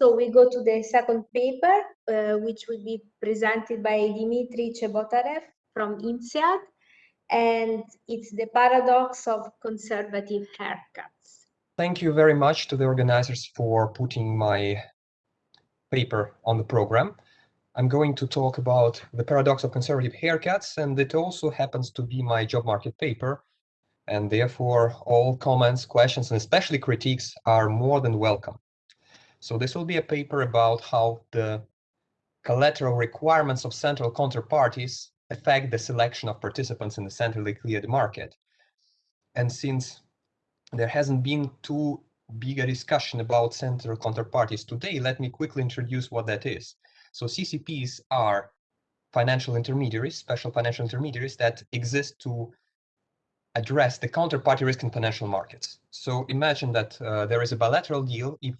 So we go to the second paper, uh, which will be presented by Dimitri Chebotarev from INSEAD, and it's the paradox of conservative haircuts. Thank you very much to the organizers for putting my paper on the program. I'm going to talk about the paradox of conservative haircuts, and it also happens to be my job market paper, and therefore all comments, questions, and especially critiques are more than welcome. So this will be a paper about how the collateral requirements of central counterparties affect the selection of participants in the centrally cleared market. And since there hasn't been too big a discussion about central counterparties today, let me quickly introduce what that is. So CCPs are financial intermediaries, special financial intermediaries that exist to address the counterparty risk in financial markets. So imagine that uh, there is a bilateral deal. If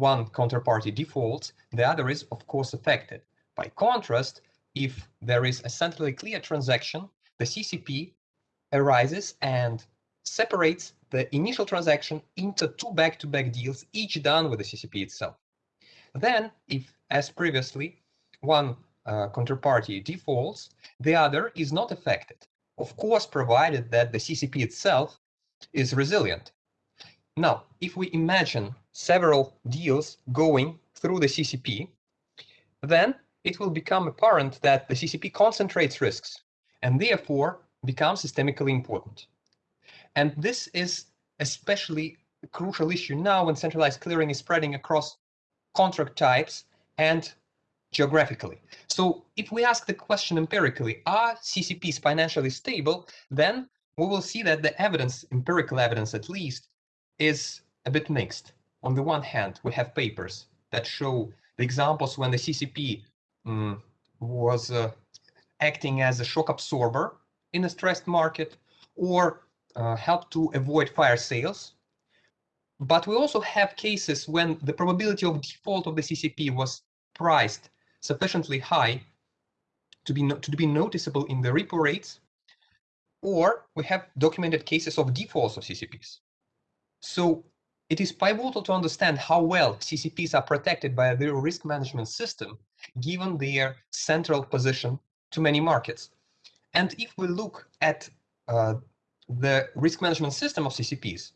one counterparty defaults, the other is of course affected. By contrast, if there is a centrally clear transaction, the CCP arises and separates the initial transaction into two back-to-back -back deals, each done with the CCP itself. Then, if, as previously, one uh, counterparty defaults, the other is not affected. Of course, provided that the CCP itself is resilient. Now, if we imagine several deals going through the CCP, then it will become apparent that the CCP concentrates risks and therefore becomes systemically important. And this is especially a crucial issue now when centralized clearing is spreading across contract types and geographically. So if we ask the question empirically, are CCPs financially stable, then we will see that the evidence, empirical evidence at least, is a bit mixed. On the one hand, we have papers that show the examples when the CCP um, mm, was uh, acting as a shock absorber in a stressed market or uh, helped to avoid fire sales. But we also have cases when the probability of default of the CCP was priced sufficiently high to be, no to be noticeable in the repo rates, or we have documented cases of defaults of CCPs. So it is pivotal to understand how well CCPs are protected by their risk management system, given their central position to many markets. And if we look at uh, the risk management system of CCPs,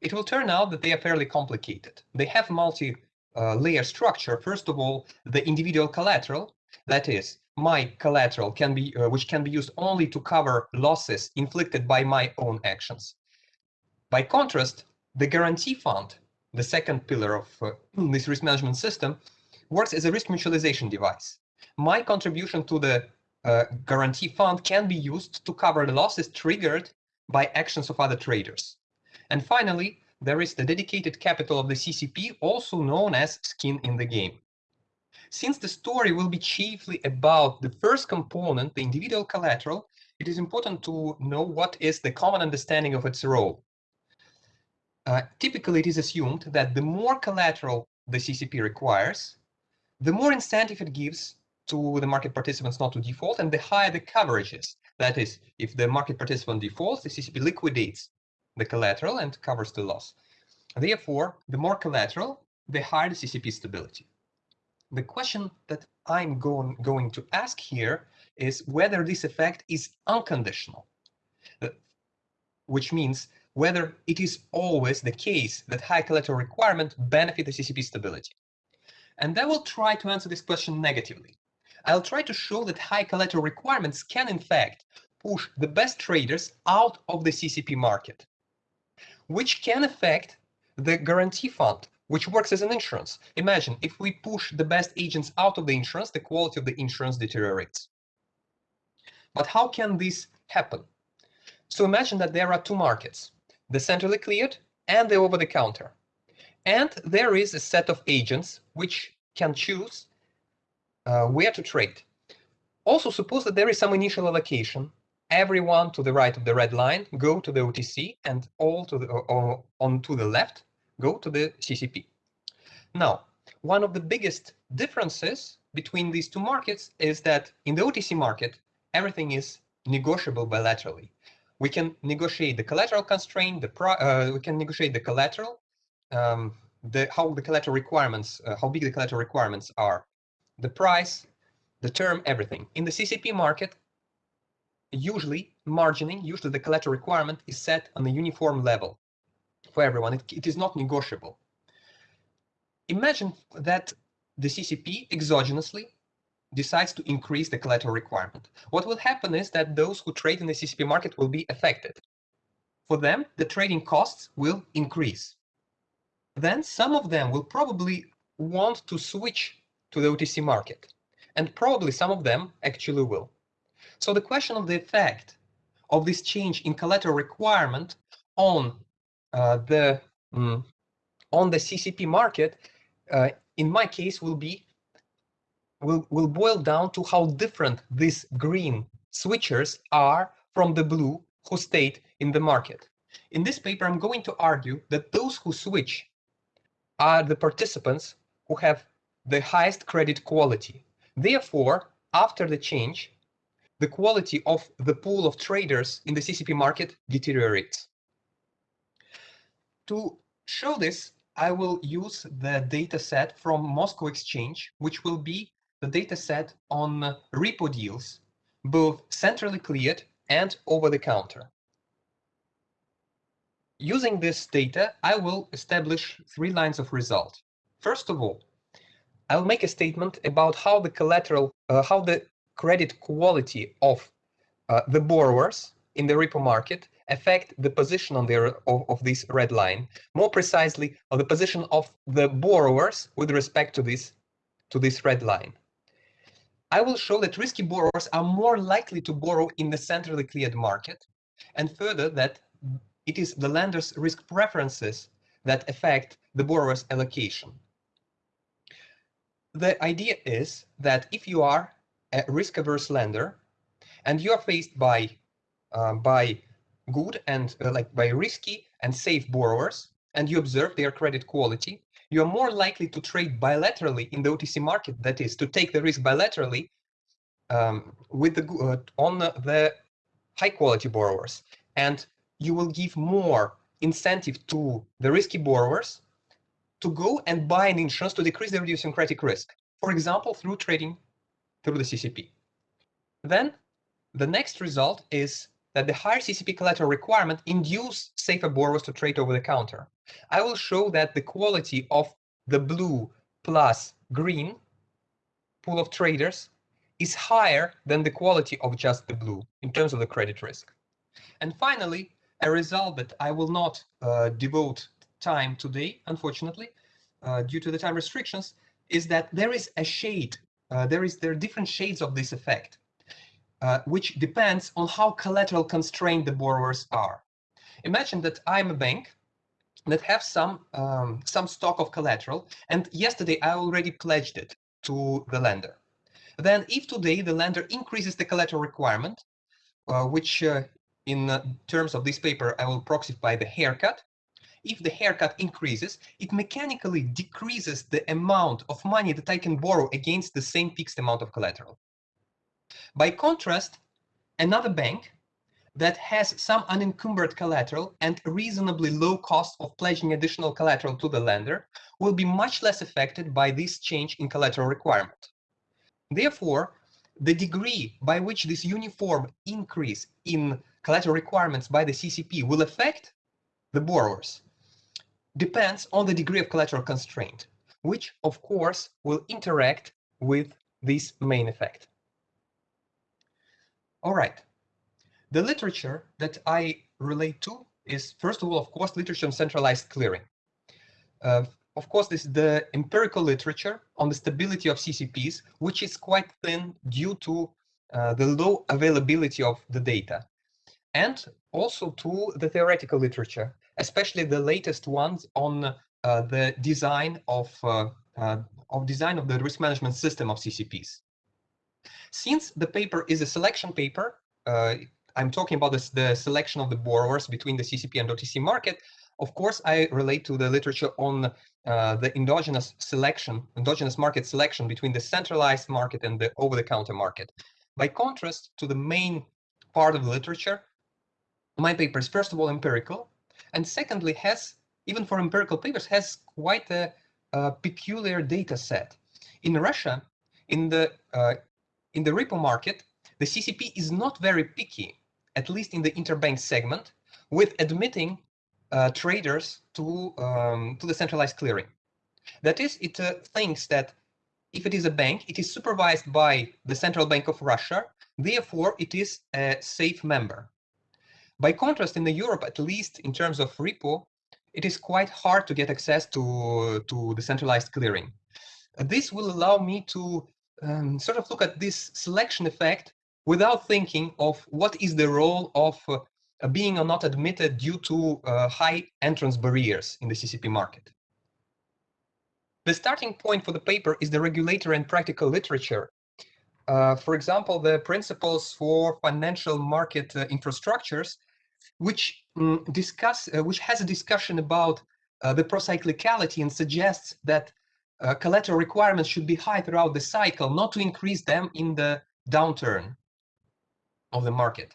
it will turn out that they are fairly complicated. They have multi-layer uh, structure. First of all, the individual collateral, that is, my collateral can be, uh, which can be used only to cover losses inflicted by my own actions. By contrast, the guarantee fund, the second pillar of uh, this risk management system, works as a risk mutualization device. My contribution to the uh, guarantee fund can be used to cover the losses triggered by actions of other traders. And finally, there is the dedicated capital of the CCP, also known as skin in the game. Since the story will be chiefly about the first component, the individual collateral, it is important to know what is the common understanding of its role. Uh, typically, it is assumed that the more collateral the CCP requires, the more incentive it gives to the market participants not to default, and the higher the coverage is. That is, if the market participant defaults, the CCP liquidates the collateral and covers the loss. Therefore, the more collateral, the higher the CCP stability. The question that I'm going, going to ask here is whether this effect is unconditional, uh, which means whether it is always the case that high collateral requirement benefit the CCP stability. And I will try to answer this question negatively. I'll try to show that high collateral requirements can in fact push the best traders out of the CCP market, which can affect the guarantee fund, which works as an insurance. Imagine if we push the best agents out of the insurance, the quality of the insurance deteriorates. But how can this happen? So imagine that there are two markets the centrally cleared and the over-the-counter. And there is a set of agents which can choose uh, where to trade. Also suppose that there is some initial allocation. Everyone to the right of the red line go to the OTC and all to the or on to the left go to the CCP. Now, one of the biggest differences between these two markets is that in the OTC market, everything is negotiable bilaterally we can negotiate the collateral constraint, the pro, uh, we can negotiate the collateral, um, the how the collateral requirements, uh, how big the collateral requirements are, the price, the term, everything. In the CCP market, usually margining, usually the collateral requirement is set on a uniform level for everyone. It, it is not negotiable. Imagine that the CCP exogenously decides to increase the collateral requirement. What will happen is that those who trade in the CCP market will be affected. For them, the trading costs will increase. Then some of them will probably want to switch to the OTC market. And probably some of them actually will. So the question of the effect of this change in collateral requirement on uh, the um, on the CCP market, uh, in my case, will be will will boil down to how different these green switchers are from the blue who stayed in the market. In this paper, I'm going to argue that those who switch are the participants who have the highest credit quality. Therefore, after the change, the quality of the pool of traders in the CCP market deteriorates. To show this, I will use the data set from Moscow Exchange, which will be the data set on repo deals, both centrally cleared and over the counter. Using this data, I will establish three lines of result. First of all, I'll make a statement about how the collateral, uh, how the credit quality of uh, the borrowers in the repo market affect the position on their of, of this red line, more precisely the position of the borrowers with respect to this to this red line. I will show that risky borrowers are more likely to borrow in the centrally cleared market, and further that it is the lender's risk preferences that affect the borrower's allocation. The idea is that if you are a risk-averse lender and you are faced by uh, by good and uh, like by risky and safe borrowers and you observe their credit quality, you are more likely to trade bilaterally in the OTC market. That is to take the risk bilaterally um, with the uh, on the high quality borrowers, and you will give more incentive to the risky borrowers to go and buy an insurance to decrease their idiosyncratic risk. For example, through trading through the CCP. Then the next result is that the higher CCP collateral requirement induce safer borrowers to trade over the counter. I will show that the quality of the blue plus green pool of traders is higher than the quality of just the blue in terms of the credit risk. And finally, a result that I will not uh, devote time today, unfortunately, uh, due to the time restrictions, is that there is a shade, uh, there is there are different shades of this effect, uh, which depends on how collateral constrained the borrowers are. Imagine that I'm a bank that have some um, some stock of collateral, and yesterday I already pledged it to the lender. Then, if today the lender increases the collateral requirement, uh, which uh, in uh, terms of this paper I will proxy by the haircut, if the haircut increases, it mechanically decreases the amount of money that I can borrow against the same fixed amount of collateral. By contrast, another bank that has some unencumbered collateral and reasonably low cost of pledging additional collateral to the lender will be much less affected by this change in collateral requirement. Therefore, the degree by which this uniform increase in collateral requirements by the CCP will affect the borrowers depends on the degree of collateral constraint, which of course will interact with this main effect. All right, the literature that I relate to is first of all, of course, literature on centralized clearing. Uh, of course, this is the empirical literature on the stability of CCPs, which is quite thin due to uh, the low availability of the data and also to the theoretical literature, especially the latest ones on uh, the design of uh, uh, of design of the risk management system of CCPs. Since the paper is a selection paper, uh, I'm talking about this, the selection of the borrowers between the CCP and OTC market. Of course, I relate to the literature on uh, the endogenous selection, endogenous market selection between the centralized market and the over-the-counter market. By contrast to the main part of the literature, my paper is first of all empirical, and secondly has even for empirical papers, has quite a, a peculiar data set. In Russia, in the uh, in the repo market, the CCP is not very picky, at least in the interbank segment, with admitting uh, traders to um, to the centralized clearing. That is, it uh, thinks that if it is a bank, it is supervised by the Central Bank of Russia, therefore it is a safe member. By contrast, in the Europe, at least in terms of repo, it is quite hard to get access to, to the centralized clearing. This will allow me to um, sort of look at this selection effect without thinking of what is the role of uh, being or not admitted due to uh, high entrance barriers in the CCP market. The starting point for the paper is the regulatory and practical literature. Uh, for example, the principles for financial market uh, infrastructures, which um, discuss, uh, which has a discussion about uh, the procyclicality and suggests that uh, collateral requirements should be high throughout the cycle, not to increase them in the downturn of the market.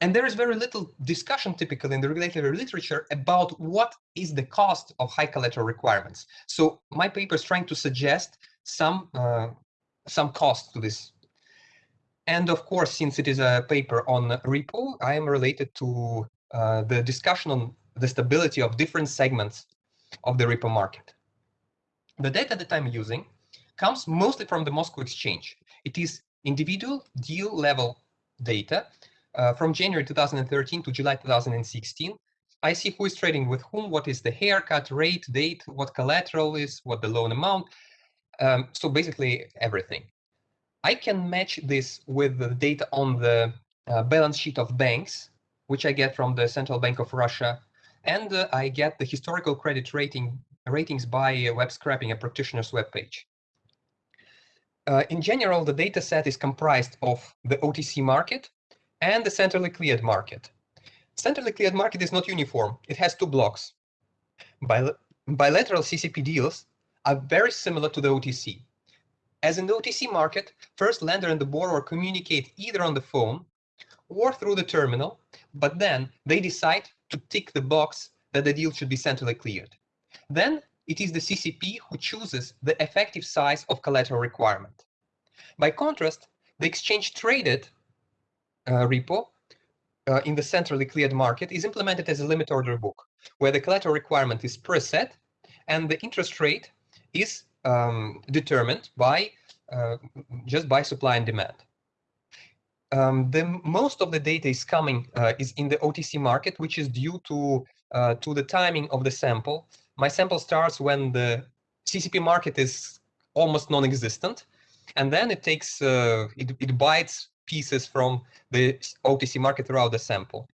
And there is very little discussion typically in the regulatory literature about what is the cost of high collateral requirements. So my paper is trying to suggest some uh, some cost to this. And of course, since it is a paper on repo, I am related to uh, the discussion on the stability of different segments of the repo market. The data that I'm using comes mostly from the Moscow Exchange. It is individual deal level data uh, from January 2013 to July 2016, I see who is trading with whom, what is the haircut rate, date, what collateral is, what the loan amount. Um, so basically everything. I can match this with the data on the uh, balance sheet of banks, which I get from the Central Bank of Russia, and uh, I get the historical credit rating ratings by uh, web scraping, a practitioner's webpage. Uh, in general, the data set is comprised of the OTC market, and the centrally cleared market. Centrally cleared market is not uniform. It has two blocks. Bil bilateral CCP deals are very similar to the OTC. As in the OTC market, first lender and the borrower communicate either on the phone or through the terminal, but then they decide to tick the box that the deal should be centrally cleared. Then it is the CCP who chooses the effective size of collateral requirement. By contrast, the exchange traded uh, repo uh, in the centrally cleared market is implemented as a limit order book, where the collateral requirement is preset and the interest rate is um, determined by uh, just by supply and demand. Um, the most of the data is coming uh, is in the OTC market, which is due to uh, to the timing of the sample. My sample starts when the CCP market is almost non-existent, and then it takes uh, it, it bites pieces from the OTC market throughout the sample.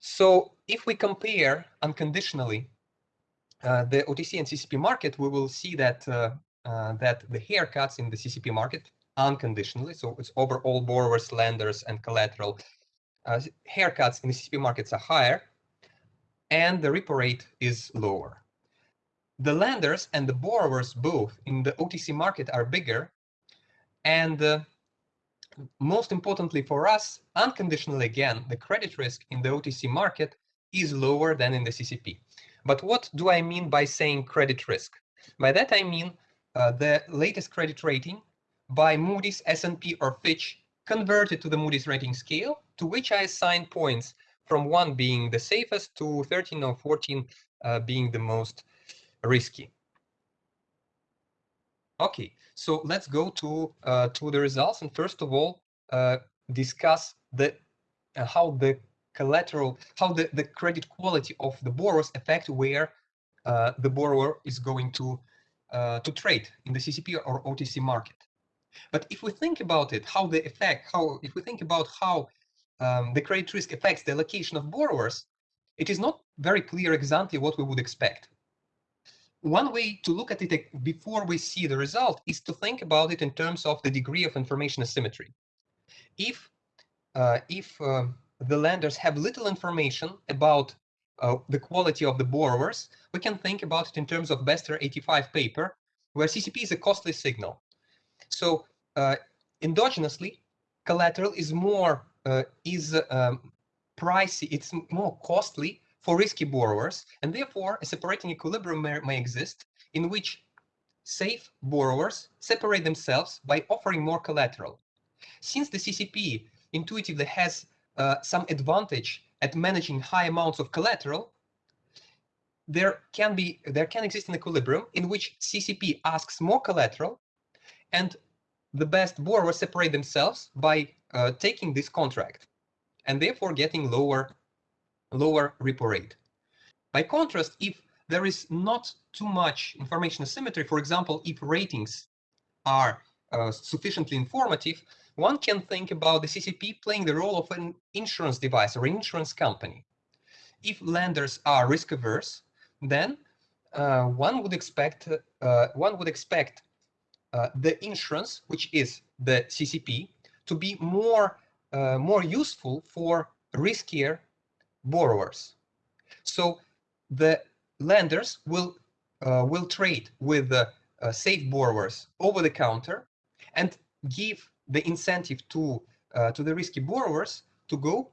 So if we compare unconditionally uh, the OTC and CCP market, we will see that uh, uh, that the haircuts in the CCP market unconditionally, so it's over all borrowers, lenders, and collateral, uh, haircuts in the CCP markets are higher, and the repo rate is lower. The lenders and the borrowers both in the OTC market are bigger, and uh, most importantly for us, unconditionally again, the credit risk in the OTC market is lower than in the CCP. But what do I mean by saying credit risk? By that I mean uh, the latest credit rating by Moody's, S&P or Fitch converted to the Moody's rating scale, to which I assign points from 1 being the safest to 13 or 14 uh, being the most risky. Okay, so let's go to uh, to the results and first of all uh, discuss the uh, how the collateral, how the, the credit quality of the borrowers affect where uh, the borrower is going to uh, to trade in the CCP or OTC market. But if we think about it, how the effect, how if we think about how um, the credit risk affects the allocation of borrowers, it is not very clear exactly what we would expect one way to look at it before we see the result is to think about it in terms of the degree of information asymmetry. If uh, if uh, the lenders have little information about uh, the quality of the borrowers, we can think about it in terms of Bester 85 paper, where CCP is a costly signal. So uh, endogenously, collateral is more is um, pricey, it's more costly for risky borrowers, and therefore a separating equilibrium may, may exist in which safe borrowers separate themselves by offering more collateral. Since the CCP intuitively has uh, some advantage at managing high amounts of collateral, there can be there can exist an equilibrium in which CCP asks more collateral, and the best borrowers separate themselves by uh, taking this contract, and therefore getting lower lower repo rate. By contrast, if there is not too much information asymmetry, for example, if ratings are uh, sufficiently informative, one can think about the CCP playing the role of an insurance device or insurance company. If lenders are risk averse, then uh, one would expect uh, one would expect uh, the insurance, which is the CCP, to be more uh, more useful for riskier borrowers. So the lenders will uh, will trade with the uh, safe borrowers over the counter and give the incentive to uh, to the risky borrowers to go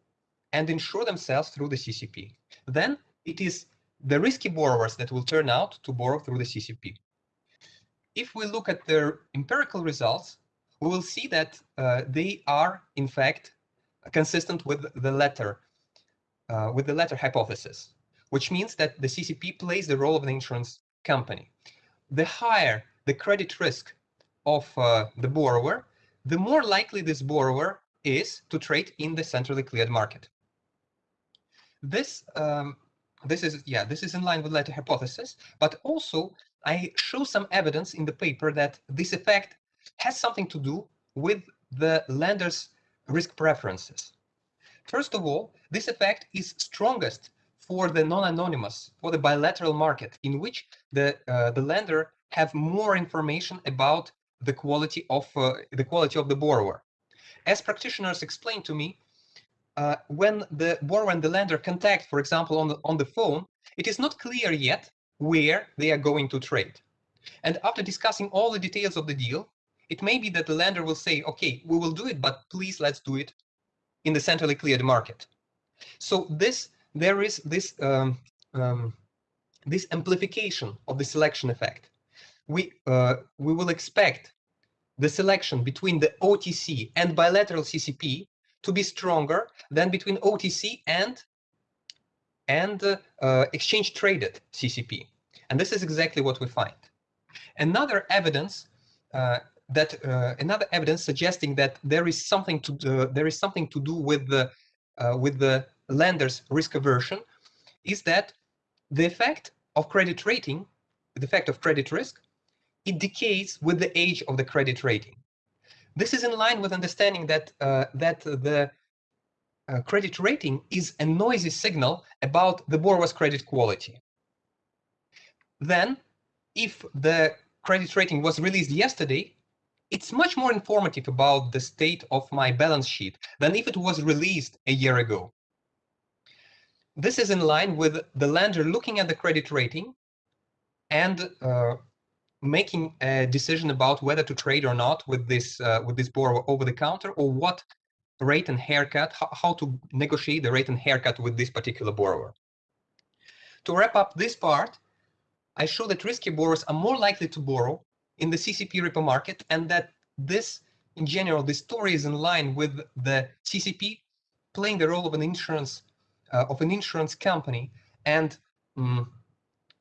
and insure themselves through the CCP. Then it is the risky borrowers that will turn out to borrow through the CCP. If we look at their empirical results, we will see that uh, they are in fact consistent with the latter uh, with the latter hypothesis, which means that the CCP plays the role of an insurance company. The higher the credit risk of uh, the borrower, the more likely this borrower is to trade in the centrally cleared market. This um, this is yeah this is in line with latter hypothesis, but also I show some evidence in the paper that this effect has something to do with the lender's risk preferences. First of all, this effect is strongest for the non-anonymous, for the bilateral market, in which the uh, the lender have more information about the quality of uh, the quality of the borrower. As practitioners explained to me, uh, when the borrower and the lender contact, for example, on the on the phone, it is not clear yet where they are going to trade. And after discussing all the details of the deal, it may be that the lender will say, okay, we will do it, but please let's do it in the centrally cleared market. So this there is this um, um, this amplification of the selection effect. We uh, we will expect the selection between the OTC and bilateral CCP to be stronger than between OTC and and uh, uh, exchange traded CCP. And this is exactly what we find. Another evidence uh, that uh, another evidence suggesting that there is something to uh, there is something to do with the uh, with the lender's risk aversion is that the effect of credit rating, the effect of credit risk, it decays with the age of the credit rating. This is in line with understanding that uh, that the uh, credit rating is a noisy signal about the borrower's credit quality. Then, if the credit rating was released yesterday, it's much more informative about the state of my balance sheet than if it was released a year ago. This is in line with the lender looking at the credit rating and uh, making a decision about whether to trade or not with this uh, with this borrower over the counter or what rate and haircut, how, how to negotiate the rate and haircut with this particular borrower. To wrap up this part, I show that risky borrowers are more likely to borrow in the CCP repo market and that this, in general, this story is in line with the CCP playing the role of an insurance uh, of an insurance company and um,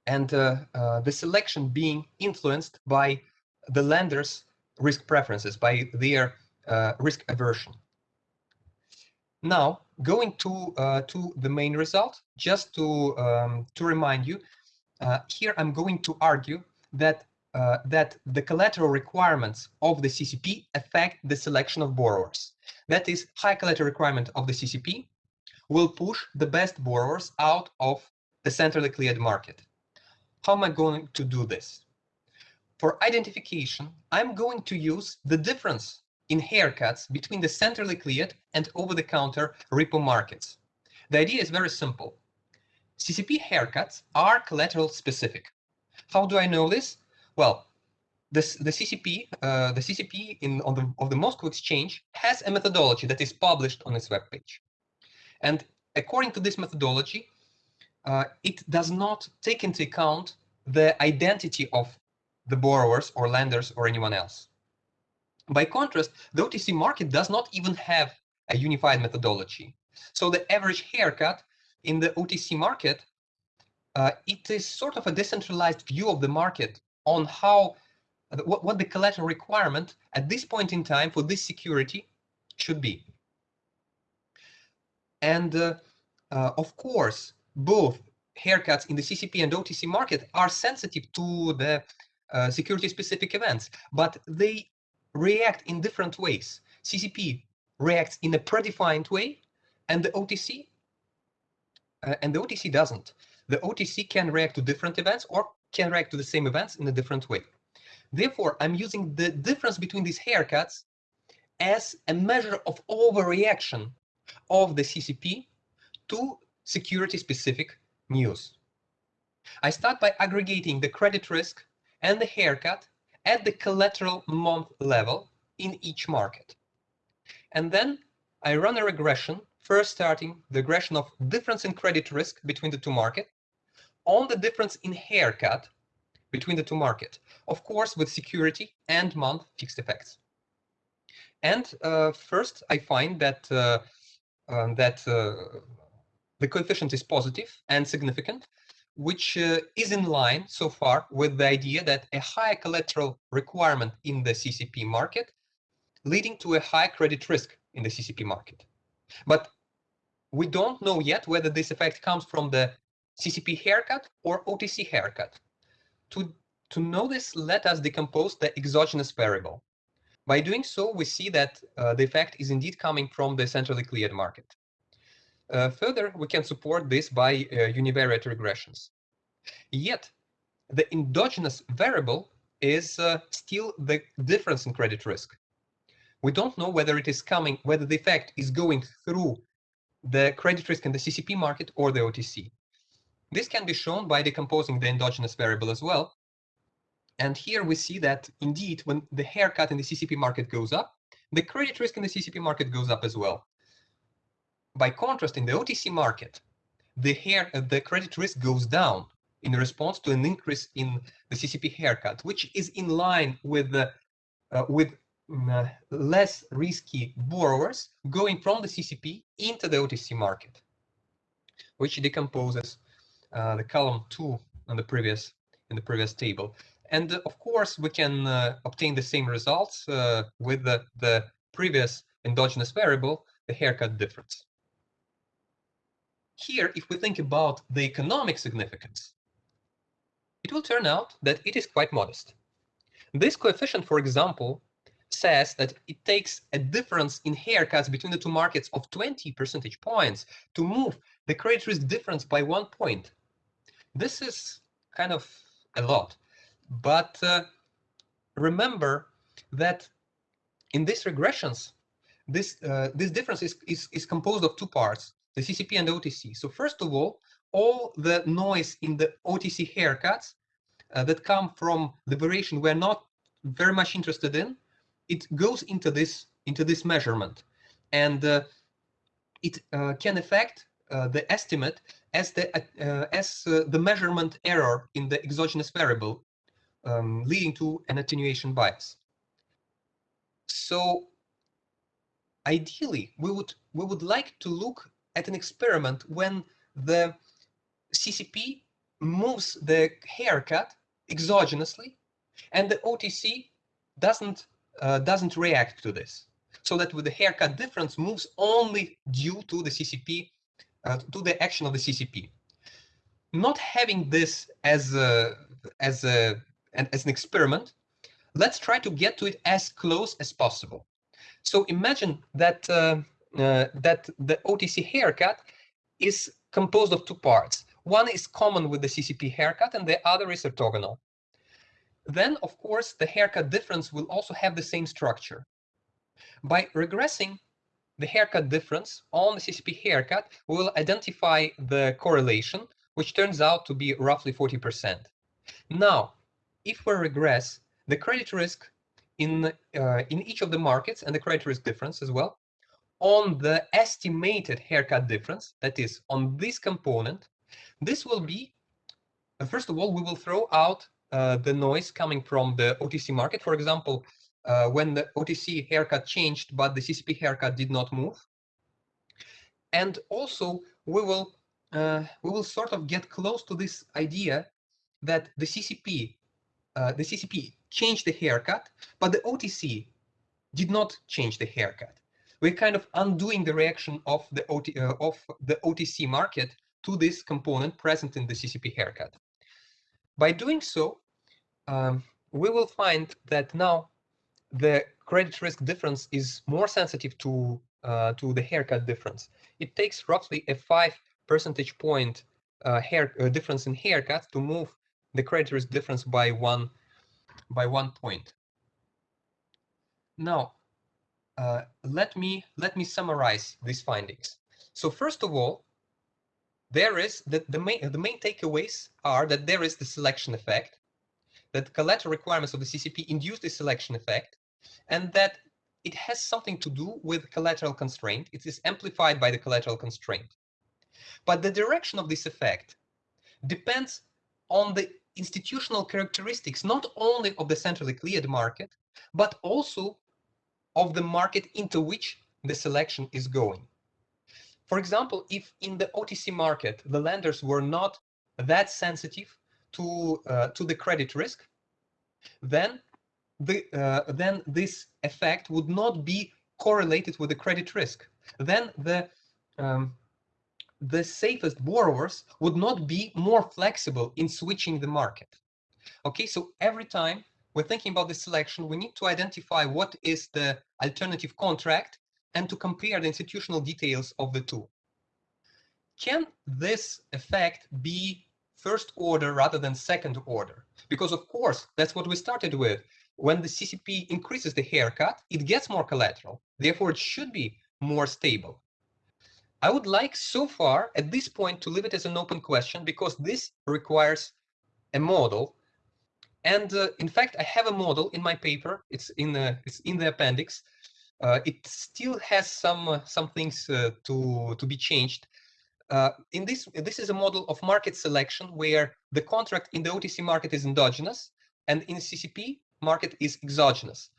and uh, uh, the selection being influenced by the lender's risk preferences, by their uh, risk aversion. Now, going to uh, to the main result, just to um, to remind you, uh, here I'm going to argue that uh, that the collateral requirements of the CCP affect the selection of borrowers. That is, high collateral requirement of the CCP will push the best borrowers out of the centrally cleared market. How am I going to do this? For identification, I'm going to use the difference in haircuts between the centrally cleared and over-the-counter repo markets. The idea is very simple. CCP haircuts are collateral specific. How do I know this? Well, this, the CCP, uh, the CCP in on the of the Moscow Exchange has a methodology that is published on its webpage, and according to this methodology, uh, it does not take into account the identity of the borrowers or lenders or anyone else. By contrast, the OTC market does not even have a unified methodology. So the average haircut in the OTC market, uh, it is sort of a decentralized view of the market on how what, what the collateral requirement at this point in time for this security should be. And uh, uh, of course, both haircuts in the CCP and OTC market are sensitive to the uh, security specific events, but they react in different ways. CCP reacts in a predefined way and the OTC uh, and the OTC doesn't. The OTC can react to different events or can react to the same events in a different way. Therefore, I'm using the difference between these haircuts as a measure of overreaction of the CCP to security-specific news. I start by aggregating the credit risk and the haircut at the collateral month level in each market. And then I run a regression, first starting the regression of difference in credit risk between the two markets on the difference in haircut between the two markets, of course, with security and month fixed effects. And uh, first, I find that uh, um, that uh, the coefficient is positive and significant, which uh, is in line so far with the idea that a high collateral requirement in the CCP market leading to a high credit risk in the CCP market. But we don't know yet whether this effect comes from the CCP haircut or OTC haircut. To, to know this, let us decompose the exogenous variable. By doing so, we see that uh, the effect is indeed coming from the centrally cleared market. Uh, further, we can support this by uh, univariate regressions. Yet, the endogenous variable is uh, still the difference in credit risk. We don't know whether it is coming, whether the effect is going through the credit risk in the CCP market or the OTC. This can be shown by decomposing the endogenous variable as well. And here we see that indeed, when the haircut in the CCP market goes up, the credit risk in the CCP market goes up as well. By contrast, in the OTC market, the hair, uh, the credit risk goes down in response to an increase in the CCP haircut, which is in line with uh, with mm, uh, less risky borrowers going from the CCP into the OTC market, which decomposes uh, the column two on the previous in the previous table. And uh, of course, we can uh, obtain the same results with the, the previous endogenous variable, the haircut difference. Here, if we think about the economic significance, it will turn out that it is quite modest. This coefficient, for example, says that it takes a difference in haircuts between the two markets of 20 percentage points to move the credit risk difference by one point. This is kind of a lot, but uh, remember that in these regressions, this uh, this difference is, is, is composed of two parts, the CCP and the OTC. So first of all, all the noise in the OTC haircuts uh, that come from the variation we're not very much interested in, it goes into this into this measurement, and uh, it uh, can affect uh, the estimate as the uh, as uh, the measurement error in the exogenous variable, um, leading to an attenuation bias. So ideally, we would we would like to look at an experiment when the CCP moves the haircut exogenously, and the OTC doesn't uh, doesn't react to this, so that with the haircut difference moves only due to the CCP uh, to the action of the CCP. Not having this as a, as a as an experiment, let's try to get to it as close as possible. So imagine that uh, uh, that the OTC haircut is composed of two parts. One is common with the CCP haircut and the other is orthogonal. Then, of course, the haircut difference will also have the same structure. By regressing the haircut difference on the CCP haircut, we will identify the correlation, which turns out to be roughly 40%. Now, if we regress the credit risk in, uh, in each of the markets and the credit risk difference as well, on the estimated haircut difference, that is on this component, This will be, uh, first of all, we will throw out uh, the noise coming from the OTC market. For example, uh, when the OTC haircut changed, but the CCP haircut did not move. And also, we will uh, we will sort of get close to this idea that the CCP uh, the CCP changed the haircut, but the OTC did not change the haircut. We're kind of undoing the reaction of the, OT, uh, of the OTC market to this component present in the CCP haircut. By doing so, um, we will find that now the credit risk difference is more sensitive to uh, to the haircut difference. It takes roughly a five percentage point uh, hair uh, difference in haircut to move the credit risk difference by one by one point. Now, uh, let me let me summarize these findings. So first of all, there is that the main the main takeaways are that there is the selection effect, that collateral requirements of the CCP induce the selection effect, and that it has something to do with collateral constraint. It is amplified by the collateral constraint. But the direction of this effect depends on the institutional characteristics, not only of the centrally cleared market, but also of the market into which the selection is going. For example, if in the OTC market, the lenders were not that sensitive to, uh, to the credit risk, then, the, uh, then this effect would not be correlated with the credit risk. Then the, um, the safest borrowers would not be more flexible in switching the market. Okay, so every time we're thinking about the selection, we need to identify what is the alternative contract and to compare the institutional details of the two. Can this effect be first order rather than second order? Because of course, that's what we started with. When the CCP increases the haircut, it gets more collateral. Therefore, it should be more stable. I would like so far at this point to leave it as an open question because this requires a model and uh, in fact, I have a model in my paper. It's in the it's in the appendix. Uh, it still has some uh, some things uh, to to be changed. Uh, in this this is a model of market selection where the contract in the OTC market is endogenous and in CCP market is exogenous.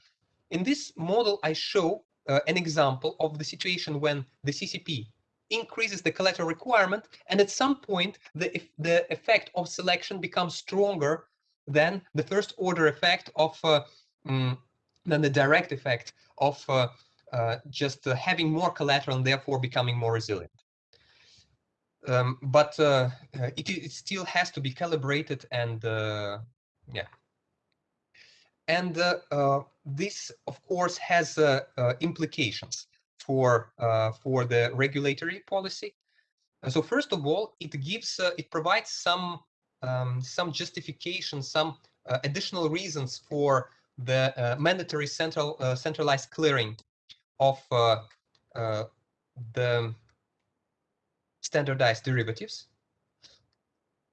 In this model, I show uh, an example of the situation when the CCP increases the collateral requirement, and at some point the the effect of selection becomes stronger than the first order effect of uh, mm, than the direct effect of uh, uh, just uh, having more collateral and therefore becoming more resilient. Um, but uh, it, it, still has to be calibrated and yeah. And this, of course, has implications for for the regulatory policy. So first of all, it gives it provides some um, some justification, some uh, additional reasons for the uh, mandatory central uh, centralized clearing of uh, uh, the standardized derivatives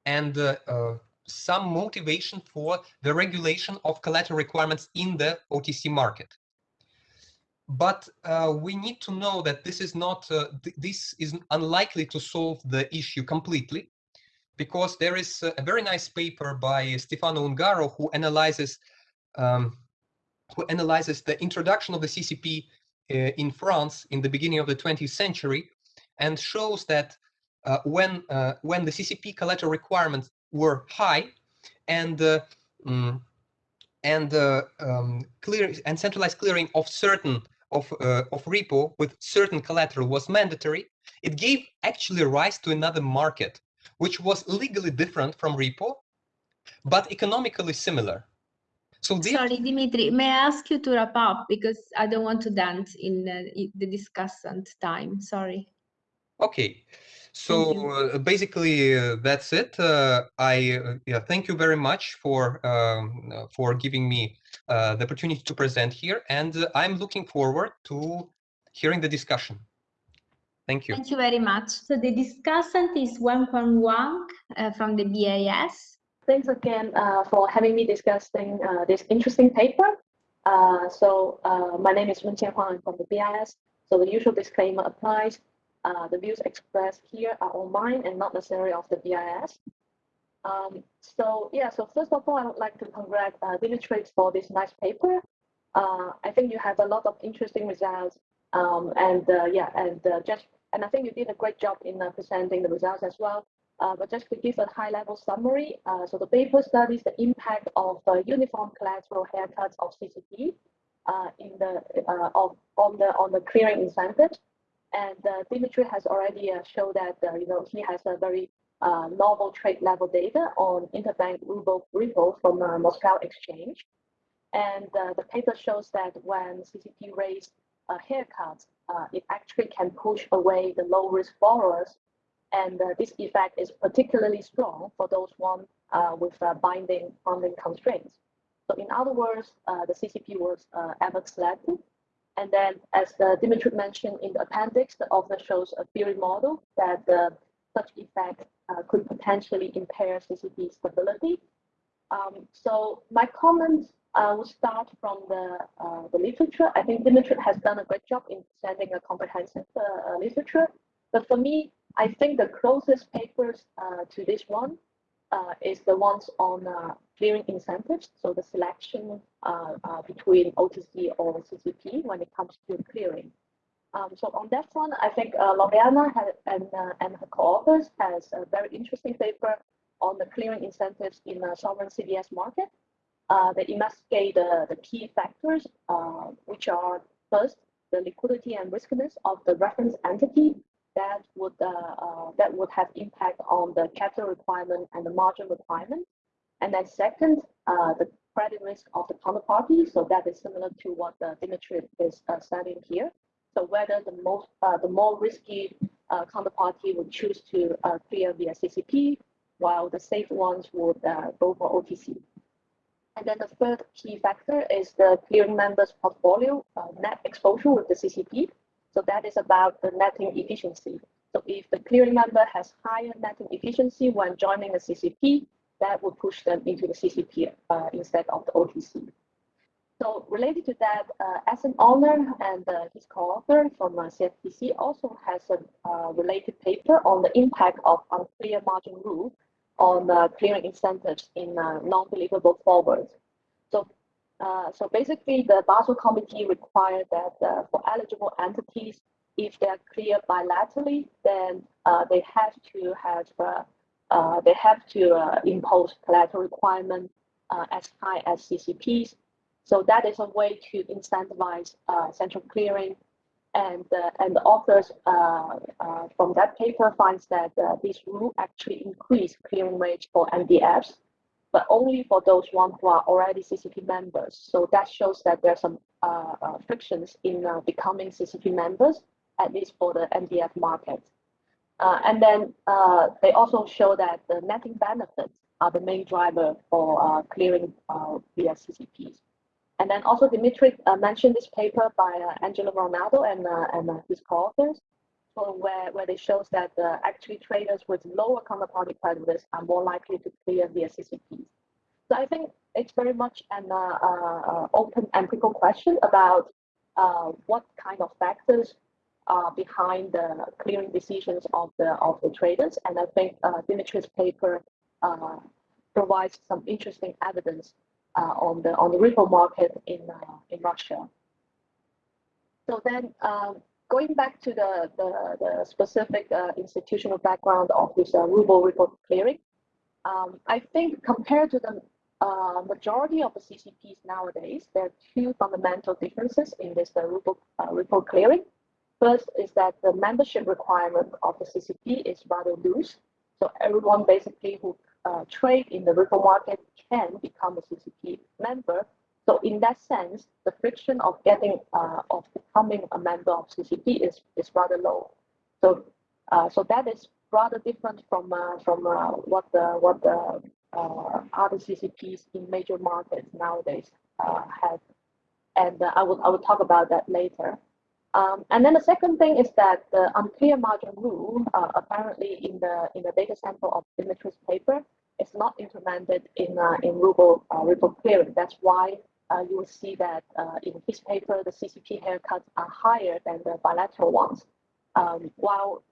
and uh, some motivation for the regulation of collateral requirements in the OTC market. But we need to know that this is not, th this is unlikely to solve the issue completely because there is a very nice paper by Stefano Ungaro who analyzes um, who analyzes the introduction of the CCP uh, in France in the beginning of the 20th century and shows that uh, when uh, when the CCP collateral requirements were high and um, and uh, um, clear and centralized clearing of certain of uh, of repo with certain collateral was mandatory, it gave actually rise to another market which was legally different from repo, but economically similar. So Sorry, Dimitri, may I ask you to wrap up because I don't want to dance in uh, the discussant time. Sorry. Okay. So uh, basically, uh, that's it. Uh, I uh, yeah, thank you very much for um, for giving me uh, the opportunity to present here, and I'm looking forward to hearing the discussion. Thank you. Thank you very much. So the discussant is Wen Wang uh, from the BIS. Thanks again uh, for having me discussing uh, this interesting paper. Uh, so uh, my name is Wenqian Huang I'm from the BIS. So the usual disclaimer applies. Uh, the views expressed here are all mine and not necessarily of the BIS. Um, so yeah, so first of all, I would like to congratulate uh, Dimitri for this nice paper. Uh, I think you have a lot of interesting results, um, and uh, yeah, and uh, just and I think you did a great job in uh, presenting the results as well. But just to give a high-level summary, so the paper studies the impact of uniform collateral haircuts of CCP in the of on the on the clearing incentive, and uh, Dimitri has already shown that you know he has a very novel trade level data on interbank ruble repo from Moscow exchange, and the paper shows that when CCP raised haircuts, it actually can push away the low-risk borrowers and uh, this effect is particularly strong for those one uh, with uh, binding funding constraints. So in other words, uh, the CCP was uh, ever selected. And then as Dimitri mentioned in the appendix, the author shows a theory model that such effect could potentially impair CCP stability. Um, so my comments uh, will start from the, uh, the literature. I think Dimitri has done a great job in presenting a comprehensive uh, literature. But for me, I think the closest papers uh, to this one uh, is the ones on uh, clearing incentives. So the selection uh, uh, between OTC or CCP when it comes to clearing. Um, so on that one, I think uh, Loriana and, and her co-authors has a very interesting paper on the clearing incentives in the sovereign CDS market. they investigate the key factors, which are first, the liquidity and riskiness of the reference entity that would uh, uh, that would have impact on the capital requirement and the margin requirement. And then second, uh, the credit risk of the counterparty. So that is similar to what uh, Dimitri is uh, studying here. So whether the most uh, the more risky uh, counterparty would choose to uh, clear via CCP, while the safe ones would go for OTC. And then the third key factor is the clearing member's portfolio net exposure with the CCP. So that is about the netting efficiency. So if the clearing member has higher netting efficiency when joining the CCP, that would push them into the CCP uh, instead of the OTC. So related to that, uh, an Owner and uh, his co-author from uh, CFTC also has a uh, related paper on the impact of uncleared margin rule on clearing incentives in uh, non-deliverable forwards. So uh, so basically, the Basel Committee required that for eligible entities, if they're cleared bilaterally, then they have to have uh, uh, they have to impose collateral requirement as high as CCPs. So that is a way to incentivize central clearing. And, and the authors from that paper finds that this rule actually increase clearing rates for NDFs but only for those ones who are already CCP members. So that shows that there are some uh, uh, frictions in uh, becoming CCP members, at least for the NDF market. Uh, and then uh, they also show that the netting benefits are the main driver for uh, clearing via CCPs. And then also Dimitri mentioned this paper by Angelo Ranaldo and, and his co-authors where, where it shows that uh, actually traders with lower counterparty credit risk are more likely to clear via CCPs. So I think it's very much an uh, uh, open empirical question about uh, what kind of factors are behind the clearing decisions of the of the traders. And I think uh, Dimitri's paper uh, provides some interesting evidence on the on the repo market in in Russia. So then um, going back to the, the, the specific uh, institutional background of this uh, ruble repo clearing, um, I think compared to the uh, majority of the CCPs nowadays, there are two fundamental differences in this uh, ruble uh, repo clearing. First is that the membership requirement of the CCP is rather loose. So everyone basically who uh, trade in the repo market can become a CCP member so in that sense, the friction of getting uh, of becoming a member of CCP is, is rather low. So uh, so that is rather different from uh, from uh, what the what the uh, other CCPs in major markets nowadays have, and I will I will talk about that later. Um, and then the second thing is that the uncleared margin rule, apparently in the in the data sample of Dimitri's paper, is not implemented in in ruble ruble clearing. That's why uh, you will see that uh, in his paper, the CCP haircuts are higher than the bilateral ones. Um, while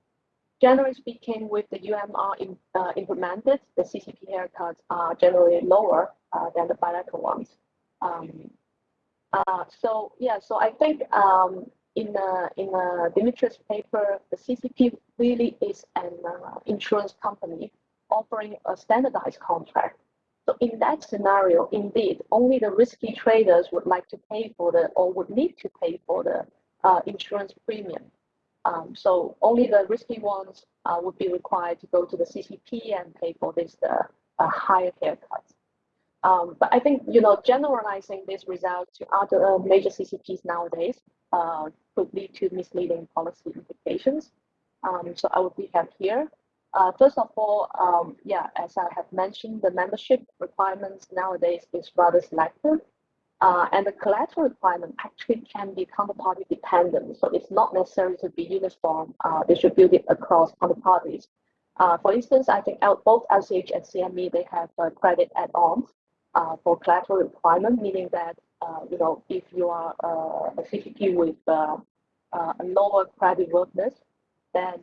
generally speaking, with the UMR in, uh, implemented, the CCP haircuts are generally lower uh, than the bilateral ones. Um, uh, so yeah, so I think um, in the in the Dimitri's paper, the CCP really is an uh, insurance company offering a standardized contract. So in that scenario, indeed, only the risky traders would like to pay for the or would need to pay for the uh, insurance premium. Um, so only the risky ones uh, would be required to go to the CCP and pay for this uh, higher haircuts. Um, but I think you know generalizing this result to other uh, major CCPs nowadays uh, could lead to misleading policy implications. Um, so I would be here. Uh, first of all, um, yeah, as I have mentioned, the membership requirements nowadays is rather selective. Uh, and the collateral requirement actually can be counterparty dependent. So it's not necessary to be uniform uh, distributed across counterparties. Uh, for instance, I think both LCH and CME, they have credit add-ons uh, for collateral requirement, meaning that, uh, you know, if you are uh, a CCP with a lower credit worthiness, then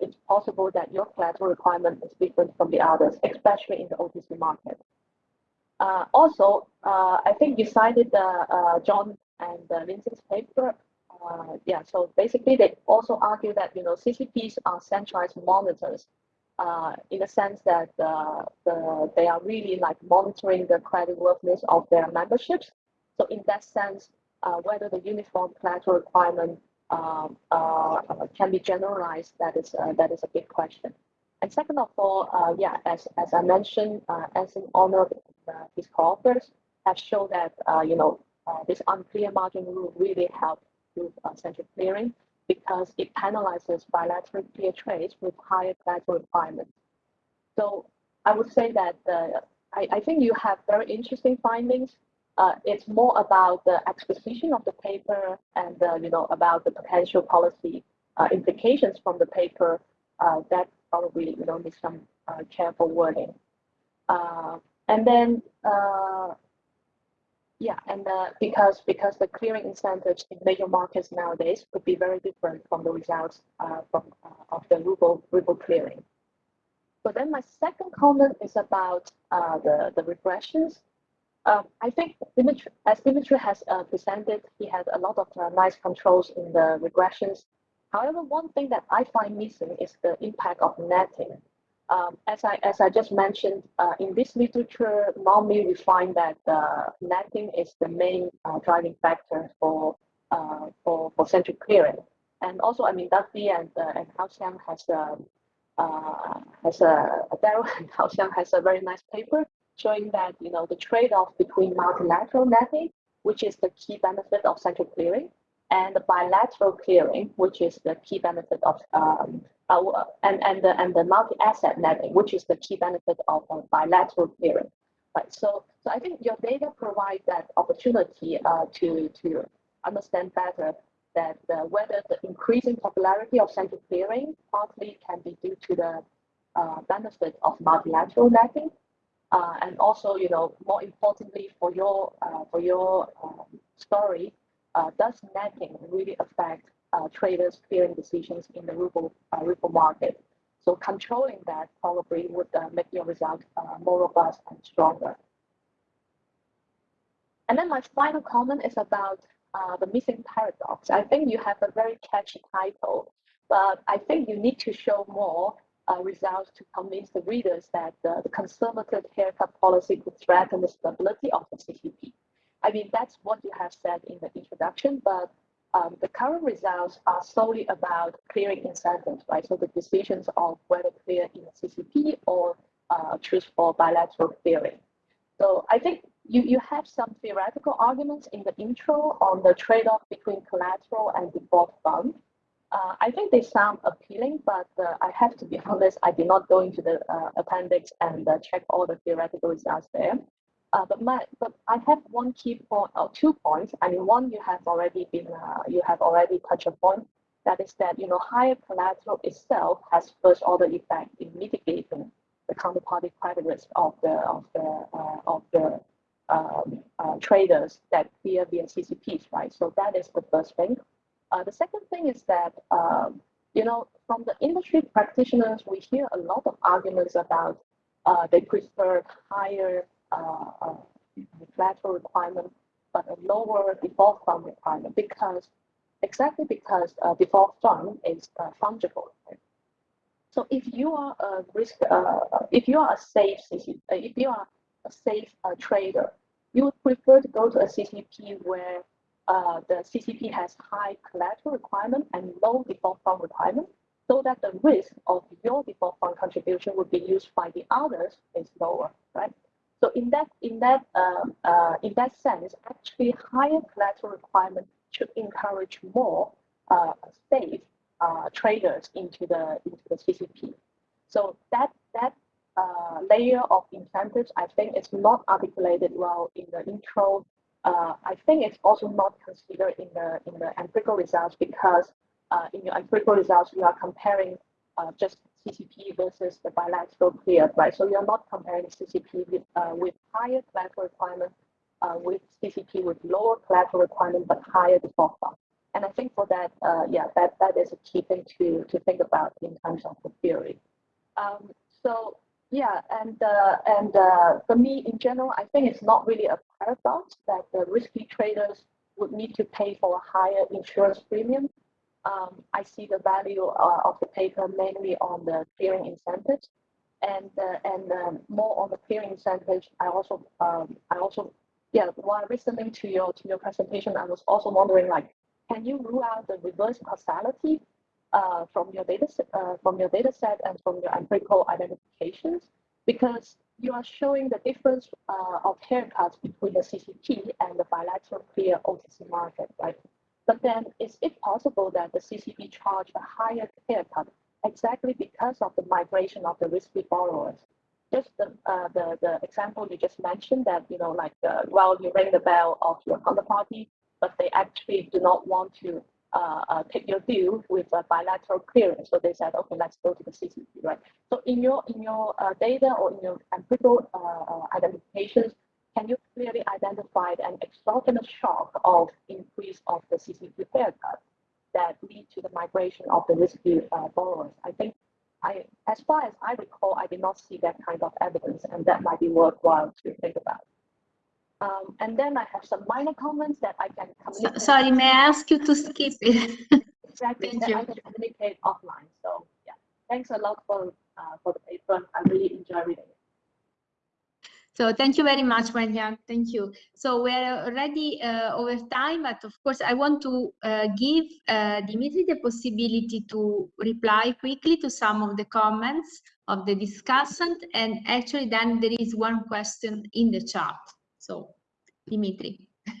it's possible that your collateral requirement is different from the others, especially in the OTC market. Uh, also, uh, I think you cited uh, John and Vincent's paper. yeah, so basically they also argue that you know CCPs are centralized monitors in the sense that the, they are really like monitoring the creditworthiness of their memberships. So in that sense, whether the uniform collateral requirement um, uh, can be generalized, that is uh, that is a big question. And second of all, uh, yeah, as, as I mentioned, uh, as in honor of uh, his co-authors, have shown that, uh, you know, uh, this uncleared margin rule really helped with uh, central clearing because it penalizes bilateral clear trades with higher collateral requirements. So I would say that uh, I, I think you have very interesting findings. Uh, it's more about the exposition of the paper and uh, you know about the potential policy uh, implications from the paper uh, that probably you know need some uh, careful wording. And then yeah, and uh, because because the clearing incentives in major markets nowadays could be very different from the results uh, from uh, of the ruble ruble clearing. So then my second comment is about uh, the the regressions. Um, I think Dimitri, as Dimitri has uh, presented, he had a lot of uh, nice controls in the regressions However, one thing that I find missing is the impact of netting. Um, as I as I just mentioned, uh, in this literature, normally we find that uh, netting is the main uh, driving factor for uh, for for central clearing. And also, I mean, Duffie and uh, and Hao Xiang has a uh, has a Darrell and Hao Xiang has a very nice paper showing that you know the trade-off between multilateral netting, which is the key benefit of central clearing, and the bilateral clearing, which is the key benefit of um, and and the and the multi-asset netting, which is the key benefit of uh, bilateral clearing. Right. So so I think your data provide that opportunity uh, to to understand better that uh, whether the increasing popularity of central clearing partly can be due to the uh, benefit of multilateral netting, uh, and also you know more importantly for your uh, for your um, story uh, does netting really affect uh, traders' clearing decisions in the ruble, uh, ruble market? So controlling that probably would uh, make your result uh, more robust and stronger. And then my final comment is about uh, the missing paradox. I think you have a very catchy title, but I think you need to show more uh, results to convince the readers that uh, the conservative haircut policy could threaten the stability of the CCP. I mean, that's what you have said in the introduction, but um, the current results are solely about clearing incentives, right? So the decisions of whether clear in CCP or uh, choose for bilateral clearing. So I think you, you have some theoretical arguments in the intro on the trade-off between collateral and default fund. Uh, I think they sound appealing, but uh, I have to be honest, I did not go into the uh, appendix and uh, check all the theoretical results there. Uh, but my, but I have one key point or two points. I mean, one you have already been, uh, you have already touched upon. That is that you know higher collateral itself has first order effect in mitigating the counterparty credit risk of the of the uh, of the um, uh, traders that clear via CCPs, right? So that is the first thing. Uh, the second thing is that um, you know, from the industry practitioners, we hear a lot of arguments about uh, they prefer higher uh, uh, collateral requirement, but a lower default fund requirement because exactly because uh, default fund is uh, fungible. So if you are a risk, uh, if you are a safe CCP, if you are a safe trader, you would prefer to go to a CCP where uh, the CCP has high collateral requirement and low default fund requirement, so that the risk of your default fund contribution would be used by the others is lower, right? So in that in that um, uh, in that sense, actually higher collateral requirement should encourage more uh, safe uh, traders into the into the CCP. So that that uh, layer of incentives, I think, is not articulated well in the intro uh, I think it's also not considered in the in the empirical results because uh, in your empirical results you are comparing uh, just CCP versus the bilateral clear, right? So you're not comparing CCP with uh, with higher collateral requirement uh, with CCP with lower collateral requirement but higher default fund. And I think for that, uh, yeah, that that is a key thing to to think about in terms of the theory. Um, so yeah, and uh, and uh, for me in general, I think it's not really a paradox that the risky traders would need to pay for a higher insurance premium. Um, I see the value uh, of the paper mainly on the clearing incentives, and uh, and um, more on the clearing incentives. I also um, I also yeah while listening to your to your presentation, I was also wondering like, can you rule out the reverse causality uh, from your data uh, from your data set and from your empirical identifications because you are showing the difference uh, of haircuts between the CCP and the bilateral clear OTC market, right? But then is it possible that the CCP charge a higher haircut exactly because of the migration of the risky borrowers? Just the, uh, the, the example you just mentioned that, you know, like, uh, well, you ring the bell of your counterparty, but they actually do not want to uh, uh, take your deal with a bilateral clearance. So they said, okay, let's go to the CCP, right? So in your in your uh, data or in your empirical uh, uh, identifications, can you clearly identify an exogenous shock of increase of the CCP haircut that lead to the migration of the risky uh, borrowers? I think I, as far as I recall, I did not see that kind of evidence, and that might be worthwhile to think about. Um, and then I have some minor comments that I can communicate. So, sorry, may I ask you to skip it? exactly, Thank you. I can communicate offline. So yeah, thanks a lot for uh, for the paper. I really enjoy reading it. So thank you very much, Wenqian. Thank you. So we're already uh, over time, but of course I want to uh, give uh, Dimitri the possibility to reply quickly to some of the comments of the discussant. And actually then there is one question in the chat. So, Dimitri.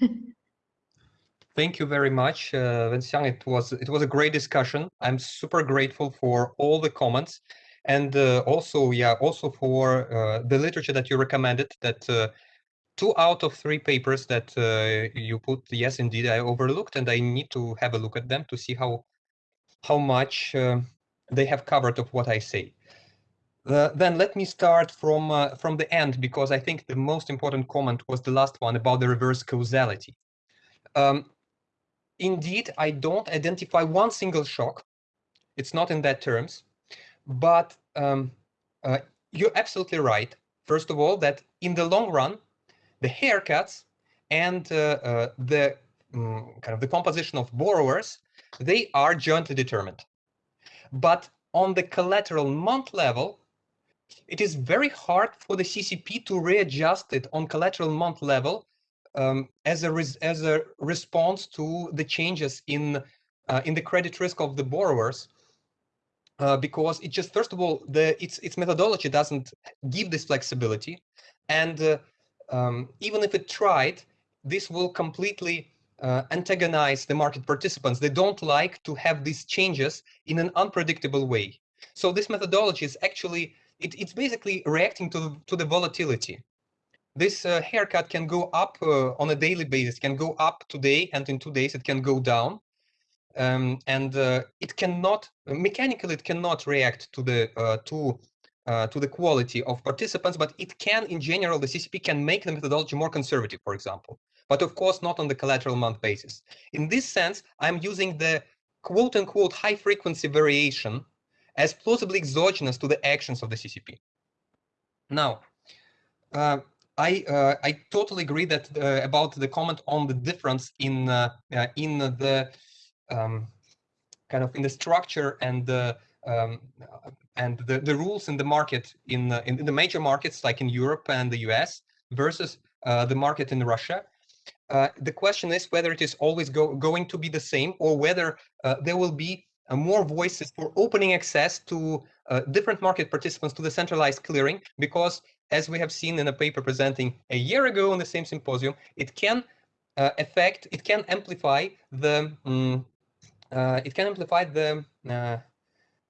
Thank you very much, uh, Wenqian. It was it was a great discussion. I'm super grateful for all the comments, and uh, also yeah, also for uh, the literature that you recommended. That uh, two out of three papers that uh, you put, yes, indeed, I overlooked, and I need to have a look at them to see how how much uh, they have covered of what I say. Uh, then let me start from from the end because I think the most important comment was the last one about the reverse causality. Um, indeed, I don't identify one single shock. It's not in that terms, but um, uh, you're absolutely right. First of all, that in the long run, the haircuts and uh, uh, the um, kind of the composition of borrowers, they are jointly determined. But on the collateral month level, it is very hard for the CCP to readjust it on collateral month level um, as a as a response to the changes in uh, in the credit risk of the borrowers, uh, because it just first of all the its its methodology doesn't give this flexibility, and uh, um, even if it tried, this will completely uh, antagonize the market participants. They don't like to have these changes in an unpredictable way. So this methodology is actually it, it's basically reacting to the, to the volatility. This uh, haircut can go up uh, on a daily basis, can go up today, and in two days it can go down. Um, and uh, it cannot mechanically it cannot react to the uh, to uh, to the quality of participants, but it can, in general, the CCP can make the methodology more conservative, for example, but of course not on the collateral month basis. In this sense, I'm using the quote unquote high frequency variation as plausibly exogenous to the actions of the CCP. Now, uh, I uh, I totally agree that uh, about the comment on the difference in uh, uh, in the um, kind of in the structure and the um, and the, the rules in the market in, in the major markets like in Europe and the US versus the market in Russia. Uh, the question is whether it is always go, going to be the same or whether uh, there will be uh, more voices for opening access to different market participants to the centralized clearing because as we have seen in a paper presenting a year ago on the same symposium, it can affect, it can amplify the um, it can amplify the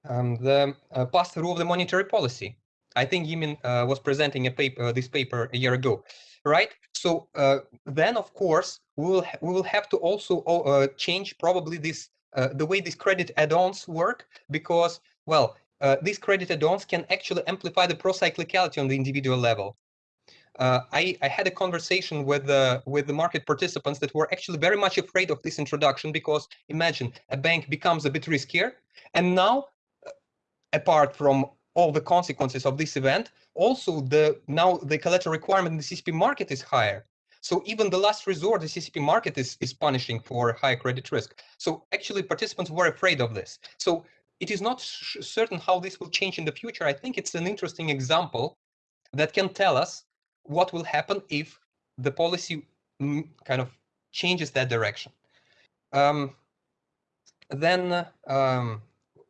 um, the pass-through of the monetary policy. I think Yimin was presenting a paper, this paper a year ago right? So uh, then, of course, we will we will have to also uh, change probably this uh, the way these credit add-ons work because well, uh, these credit add-ons can actually amplify the procyclicality on the individual level. Uh, I, I had a conversation with the with the market participants that were actually very much afraid of this introduction because imagine a bank becomes a bit riskier, and now uh, apart from all the consequences of this event, also the now the collateral requirement in the CCP market is higher. So even the last resort, the CCP market is, is punishing for high credit risk. So actually participants were afraid of this. So it is not certain how this will change in the future. I think it's an interesting example that can tell us what will happen if the policy kind of changes that direction. Um, then um,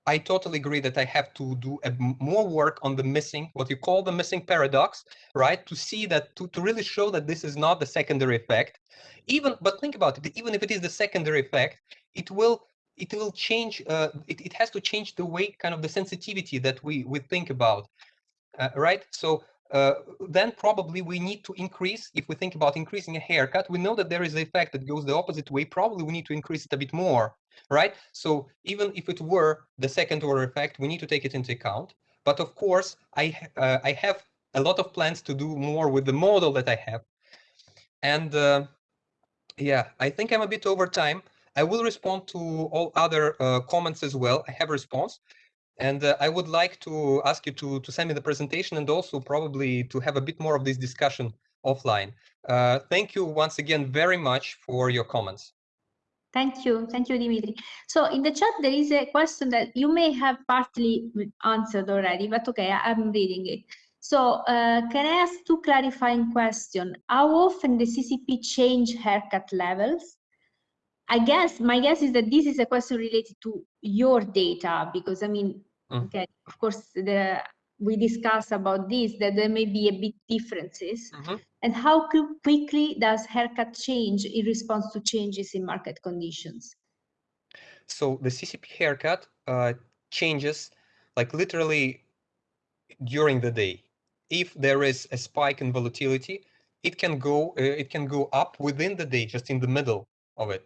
I totally agree that I have to do a, more work on the missing, what you call the missing paradox, right? To see that, to, to really show that this is not the secondary effect. Even, but think about it, even if it is the secondary effect, it will it will change, uh, it, it has to change the way, kind of the sensitivity that we, we think about, uh, right? So uh, then probably we need to increase, if we think about increasing a haircut, we know that there is an effect that goes the opposite way, probably we need to increase it a bit more, right? So even if it were the second order effect, we need to take it into account. But of course, I, uh, I have a lot of plans to do more with the model that I have. And uh, yeah, I think I'm a bit over time. I will respond to all other uh, comments as well. I have a response. And uh, I would like to ask you to, to send me the presentation and also probably to have a bit more of this discussion offline. Uh, thank you once again very much for your comments. Thank you. Thank you, Dimitri. So in the chat, there is a question that you may have partly answered already, but okay, I'm reading it. So uh, can I ask two clarifying questions? How often the CCP change haircut levels? I guess my guess is that this is a question related to your data because I mean, mm. okay, of course, the we discuss about this that there may be a bit differences mm -hmm. and how quickly does haircut change in response to changes in market conditions so the ccp haircut uh, changes like literally during the day if there is a spike in volatility it can go uh, it can go up within the day just in the middle of it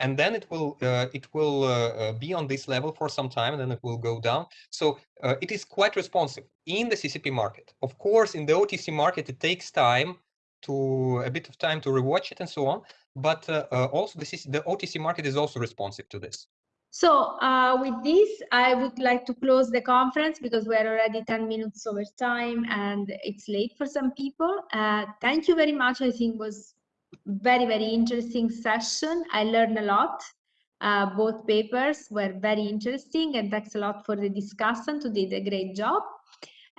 and then it will uh, it will uh, uh, be on this level for some time and then it will go down so uh, it is quite responsive in the ccp market of course in the otc market it takes time to a bit of time to rewatch it and so on but uh, uh, also the, the otc market is also responsive to this so with this, I would like to close the conference because we're already 10 minutes over time and it's late for some people. thank you very much. I think was very, very interesting session. I learned a lot. Uh, both papers were very interesting and thanks a lot for the discussion. You did a great job.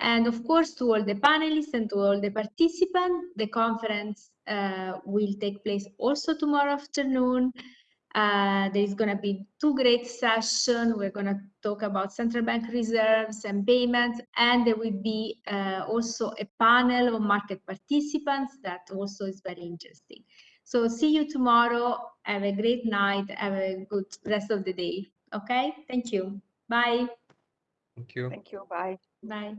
And of course, to all the panelists and to all the participants, the conference uh, will take place also tomorrow afternoon. Uh, there's going to be two great sessions. We're going to talk about central bank reserves and payments, and there will be uh, also a panel of market participants that also is very interesting. So see you tomorrow. Have a great night. Have a good rest of the day. Okay. Thank you. Bye. Thank you. Thank you. Bye. Bye.